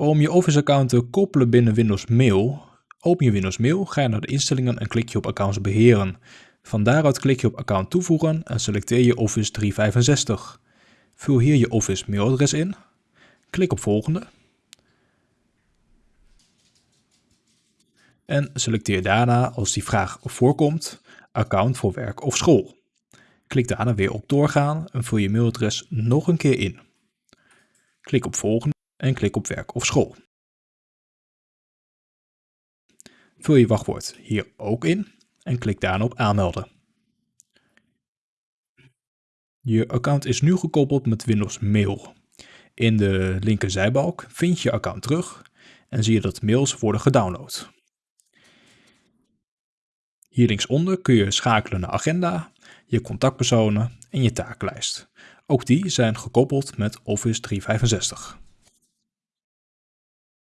Om je Office-account te koppelen binnen Windows Mail, open je Windows Mail, ga je naar de instellingen en klik je op Accounts beheren. Van daaruit klik je op Account toevoegen en selecteer je Office 365. Vul hier je Office mailadres in, klik op volgende en selecteer daarna als die vraag voorkomt account voor werk of school. Klik daarna weer op doorgaan en vul je mailadres nog een keer in. Klik op volgende en klik op werk of school. Vul je wachtwoord hier ook in en klik daarna op aanmelden. Je account is nu gekoppeld met Windows Mail. In de linkerzijbalk vind je account terug en zie je dat mails worden gedownload. Hier linksonder kun je schakelen naar agenda, je contactpersonen en je takenlijst. Ook die zijn gekoppeld met Office 365.